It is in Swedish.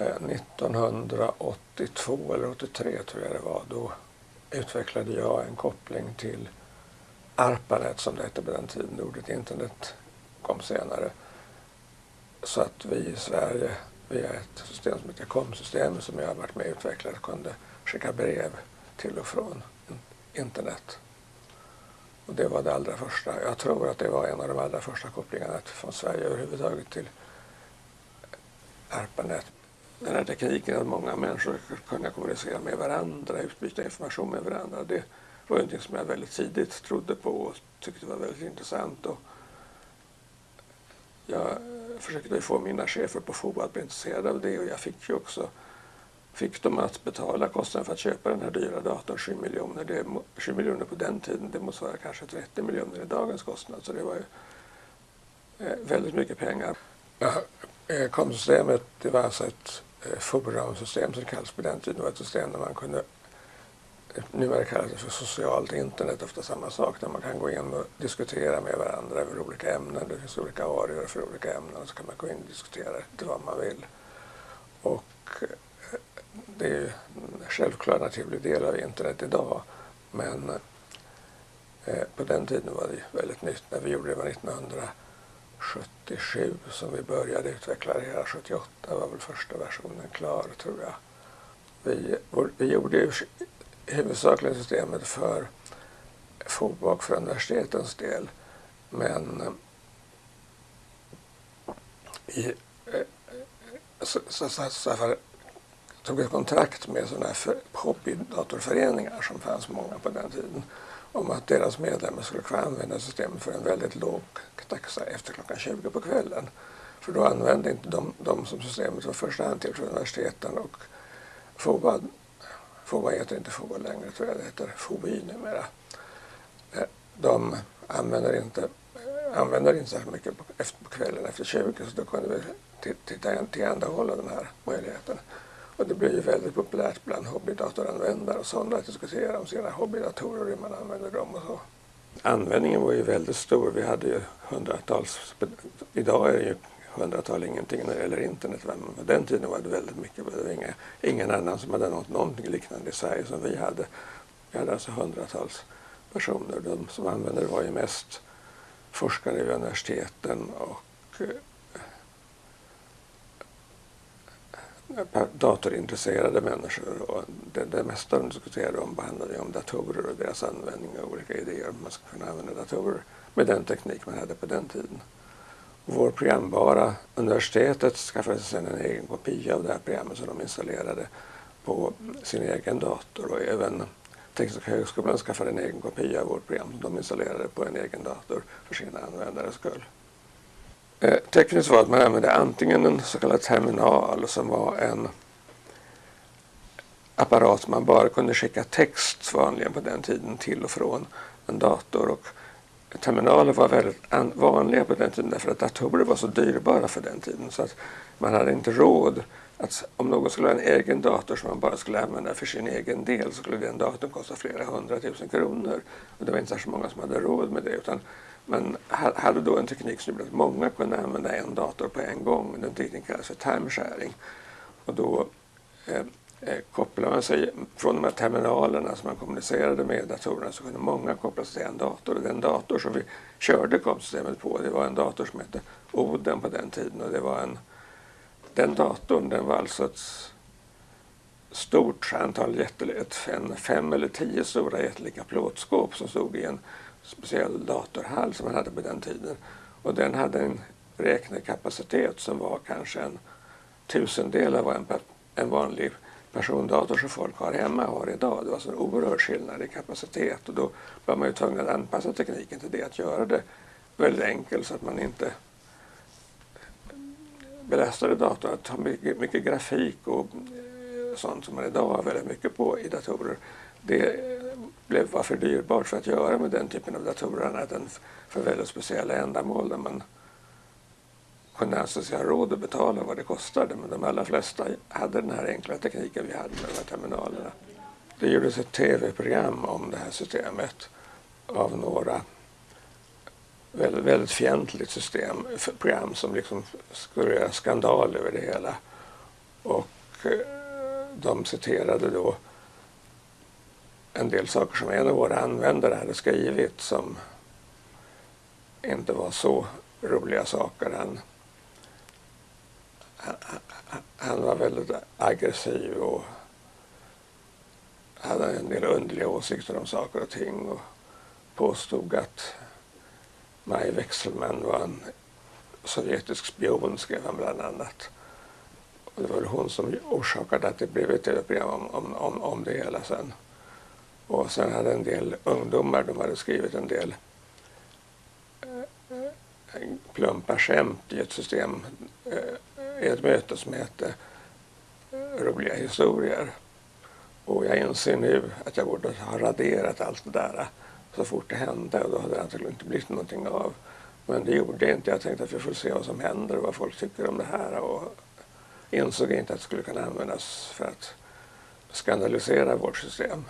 Eh, 1982 eller 83 tror jag det var, då utvecklade jag en koppling till ARPANET som det hette på den tiden. Ordet internet kom senare. Så att vi i Sverige via ett system som heter COM-systemet som jag har varit med och utvecklat kunde skicka brev till och från internet. Och det var det allra första. Jag tror att det var en av de allra första kopplingarna från Sverige överhuvudtaget till ARPANET. Den här tekniken att många människor kunde kommunicera med varandra, utbyta information med varandra, det var någonting som jag väldigt tidigt trodde på och tyckte var väldigt intressant. Och jag försökte få mina chefer på FOA att bli intresserade av det och jag fick ju också fick dem att betala kostnaden för att köpa den här dyra datorn 7 miljoner. Det, 7 miljoner på den tiden, det motsvarar kanske 30 miljoner i dagens kostnad. Så det var ju eh, väldigt mycket pengar. Ja, eh, Komsystemet det var alltså ett Eh, forumsystem som kallades på den tiden. Det var ett system där man kunde eh, numera kallas det för socialt internet, ofta samma sak, där man kan gå in och diskutera med varandra över olika ämnen. Det finns olika arior för olika ämnen och så kan man gå in och diskutera lite vad man vill. Och eh, det är ju en självklar naturlig del av internet idag. Men på den tiden var det väldigt nytt. När vi gjorde det var 77 som vi började utveckla det hela. 78 var väl första versionen klar tror jag. Vi, vi gjorde ju huvudsakligen systemet för FOBA och för universitetens del. Men i, så, så, så, så tog ett kontrakt med sådana här hobbydatorföreningar som fanns många på den tiden om att deras medlemmar skulle kunna använda systemet för en väldigt låg taxa efter klockan 20 på kvällen. För då använde inte de, de som systemet var första hand till för universiteten och FOBA FOA heter inte FOA längre, tror jag det heter FOI numera. Eh, de använder inte, använder inte särskilt mycket på, efter, på kvällen efter 20 så då kunde vi tillhandahålla den här möjligheten. Och det blir ju väldigt populärt bland hobbydatoranvändare och sådana att diskutera om sina hobbydatorer och hur man använder dem och så. Användningen var ju väldigt stor. Vi hade ju hundratals, idag är det ju hundratal ingenting när det gäller internet. Men på den tiden var det väldigt mycket. Det var inga, ingen annan som hade något, någonting liknande i Sverige som vi hade. Vi hade alltså hundratals personer. De som använde det var ju mest forskare vid universiteten och eh, datorintresserade människor. Och det, det mesta de diskuterade om handlade om datorer och deras användning och olika idéer om man skulle kunna använda datorer med den teknik man hade på den tiden vår programbara. Universitetet skaffade sig sedan en egen kopia av det här programmet som de installerade på sin egen dator och även Tekniska högskolan skaffade en egen kopia av vårt program som de installerade på en egen dator för sina användares skull. Eh, tekniskt var att man använde antingen en så kallad terminal som var en apparat man bara kunde skicka text vanligen på den tiden till och från en dator och terminaler var väldigt vanliga på den tiden därför att datorer var så dyrbara för den tiden så att man hade inte råd att om någon skulle ha en egen dator som man bara skulle använda för sin egen del så skulle den datorn kosta flera hundratusen kronor. Och det var inte särskilt många som hade råd med det utan man hade då en teknik som gjorde att många kunde använda en dator på en gång. Den tekniken kallas för timesharing. Och då eh, eh kopplade man sig från de här terminalerna som man kommunicerade med datorerna så kunde många koppla sig till en dator. Och den dator som vi körde kompsystemet på det var en dator som hette Oden på den tiden och det var en den datorn den var alltså ett stort antal jättelika, fem eller tio stora jättelika plåtskåp som stod i en speciell datorhall som man hade på den tiden. Och den hade en räknekapacitet som var kanske en tusendel av vad en, en vanlig persondator som folk har hemma har idag. Det var så en oerhörd skillnad i kapacitet och då var man ju tvungen att anpassa tekniken till det, att göra det väldigt enkelt så att man inte belastade datorn att ha mycket, mycket grafik och sånt som man idag har väldigt mycket på i datorer. Det blev, var för dyrbart för att göra med den typen av datorer annat än för väldigt speciella ändamål där man kunde anse sig ha råd att betala vad det kostade. Men de allra flesta hade den här enkla tekniken vi hade med de här terminalerna. Det gjordes ett tv-program om det här systemet av några väldigt, väldigt fientligt system, program som liksom skulle göra skandal över det hela. Och eh, de citerade då en del saker som en av våra användare hade skrivit som inte var så roliga saker. Han, han, var väldigt aggressiv och hade en del underliga åsikter om saker och ting och påstod att Maj Wechselmann var en sovjetisk spion, skrev han bland annat. Och det var hon som orsakade att det blev ett tv-program om, om, om, om det hela sen. Och sen hade en del ungdomar, de hade skrivit en del eh, plumpa skämt i ett system, eh, i ett möte som hette eh, Roliga historier. Och jag inser nu att jag borde ha raderat allt det där så fort det hände och då hade det antagligen inte blivit någonting av. Men det gjorde jag inte. Jag tänkte att vi får se vad som händer och vad folk tycker om det här och insåg inte att det skulle kunna användas för att skandalisera vårt system.